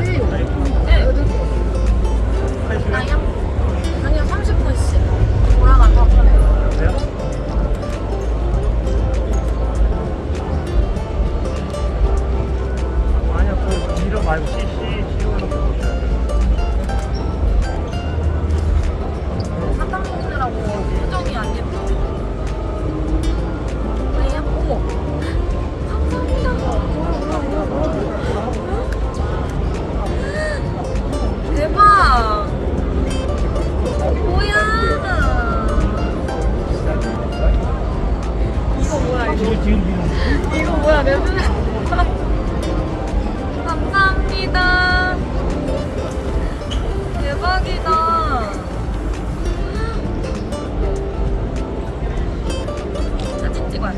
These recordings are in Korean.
네. 1시간? 아니요. 아니요, 30분씩. 돌아가서. 그래요? 그 이거 뭐야, 내 눈에. 감사합니다. 대박이다. 사진.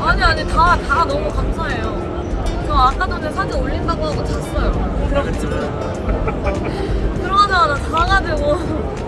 아니, 아니, 다, 다 너무 감사해요. 저 아까 전에 사진 올린다고 하고 잤어요. 들어가자마자 자가지고.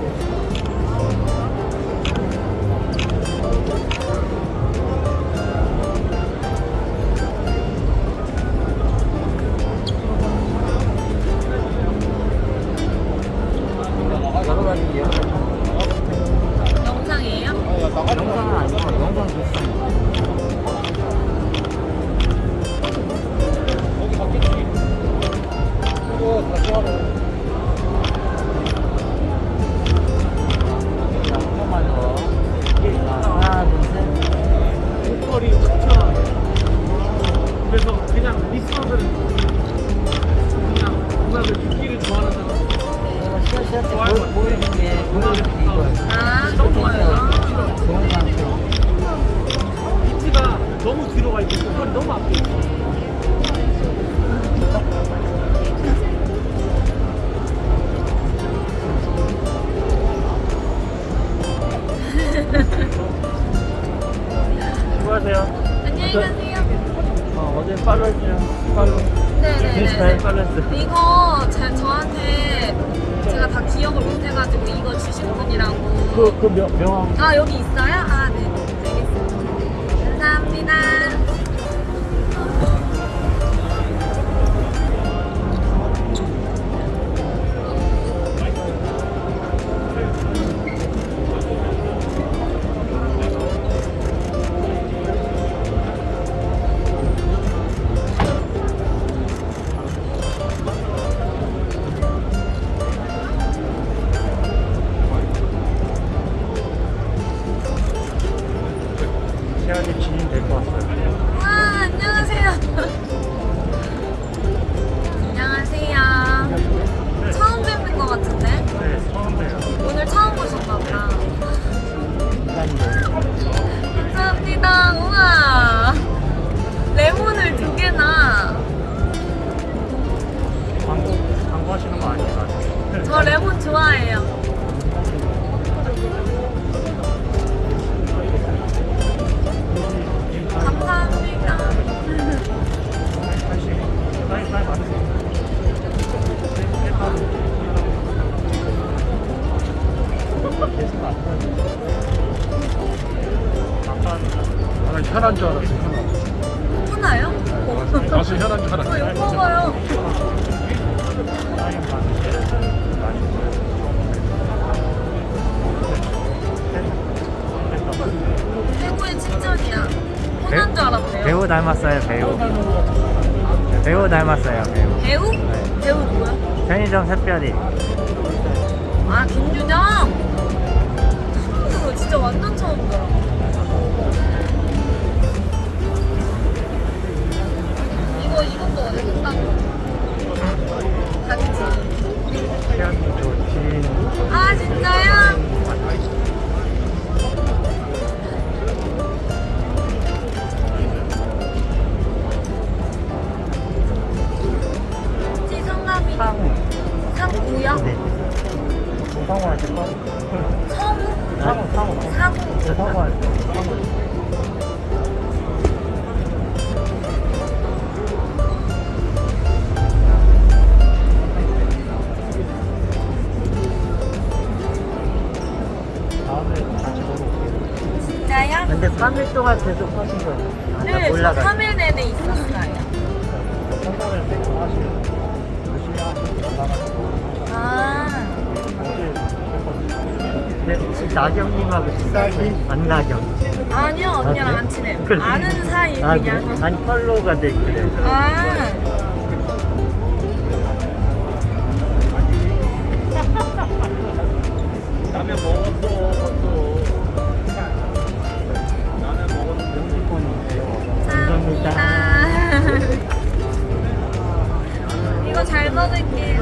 어, 어제 팔로 했어요. 팔로. 네네네. 팔로 했어. 이거 제, 저한테 제가 다 기억을 못해가지고 이거 주신 분이라고. 그, 그 명, 명함. 아, 여기 있어요? 아, 네. 알겠습니다. 감사합니다. Aircraft. 혈한 줄 알았어, 혈한. 하나요? 가수 혈한 줄저 알았어. 이거 먹어요. 최고의 칭찬이야. 혼난 줄 알았네요. 배우 닮았어요 배우 배우 닮았어요 배우 배우? 네. 배우 누구야? 편의점 샛별이 아. 처음 들어. 진짜 완전 3일 동안 계속 하신 거예요? 아, 네, 저 올라가. 3일 내내 있었어요. 선거를 세고 하시고 열심히 하시고 나가지고 아, 네, 혹시 나경님하고 친하세요? 안나경. 아니요, 언니랑 아, 안 네? 친해요. 그래. 아는 사이 아, 그냥. 그래? 아니, 팔로우가 돼 있길래. 아, 라면 먹었어 감사합니다. 아. 이거 잘 먹을게요.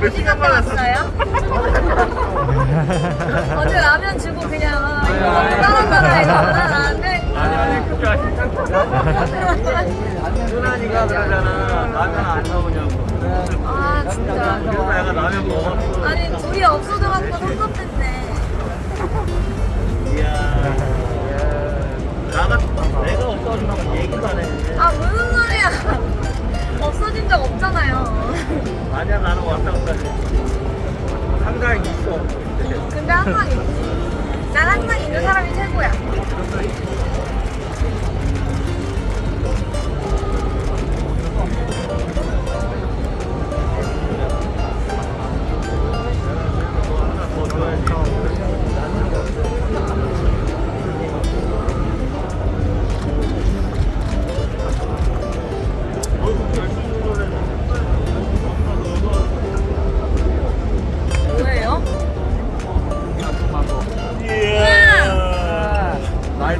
몇 시간 왔어요? 어제 라면 주고 그냥 아, 이거 너무 따라가라 이거 나안 돼. 아니 아니 그게 아니라 누나니가 그러잖아. 라면 안 나오냐고. 아 진짜. 그래서 내가 라면 먹었어. 아니 둘이 없어 나가 내가 없어진다고 얘기도 안 해 아 무슨 소리야. 없어진 적 없잖아요. 아니야 나는 왔다 갔다 해 한가에 있어. 근데 항상 있지. 난 항상 있는 사람이 최고야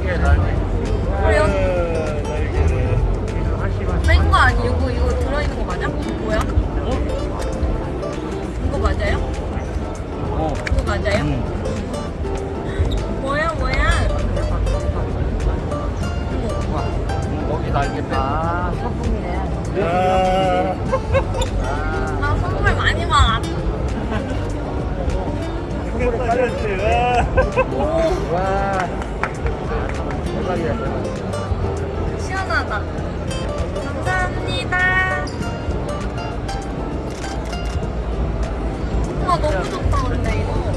날개 날개 그래요? 날개네 뺀거 아니고 이거 들어있는 거 맞아? 뭐야? 이거 맞아요? 어 이거 맞아요? 뭐야 뭐야 어머 거기 날개 빼 아, 소품이네. 야. 나 선물 많이 받았 이거 따졌지 와. 와. 시원하다. 감사합니다. 우와 너무 좋다 근데 이거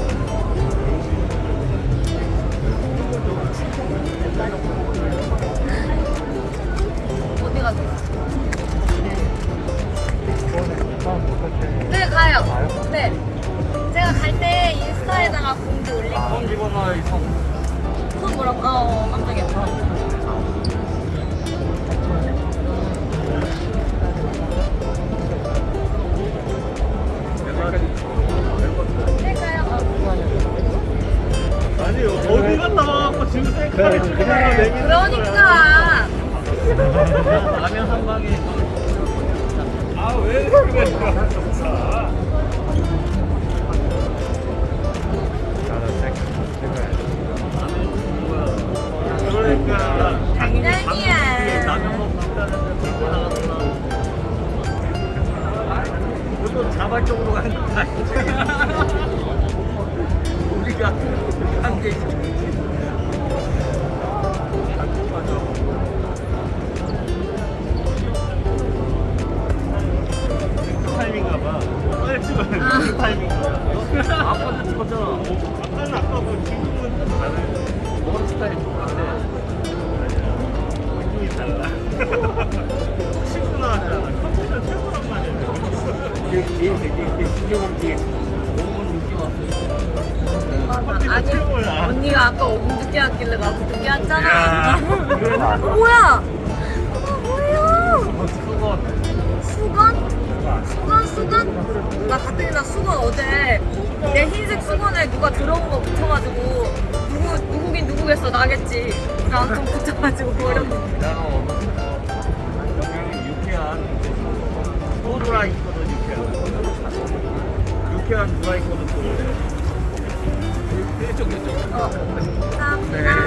뭐라고? 어, 어 깜짝이야 네 가요 어. 아니 어디 갔다 와갖고 지금 셀카를 그래, 찍는 그래. 거 내미는 그러니까 라면 한 방에 아 왜 그래 그것도 자발적으로 가는 거 아니지 우리가 한게 있지 타이밍가 봐. 빨리 찍어야 돼. 아. 그 타이밍가. 아빠도 찍었잖아. 아빠는 아빠고 지금은 다른 머리 스타일이 똑같아. 느낌이 달라. 꼭 씻고 나왔잖아. 뒤에 너무 느낌 왔어. 맞아. 아니. 언니가 아까 5분 늦게 왔길래 나도 늦게 왔잖아 야. 어, 뭐야 어, 뭐야 그거 수건? 수건 수건? 나 갔더니 나 수건 어제 내 흰색 수건에 누가 들어온 거 붙여가지고 누구 누구긴 누구겠어 나겠지 나 좀 붙여가지고 버렸는데 유쾌한 유쾌한 누가 있거든 또 이쪽 이쪽 어 감사합니다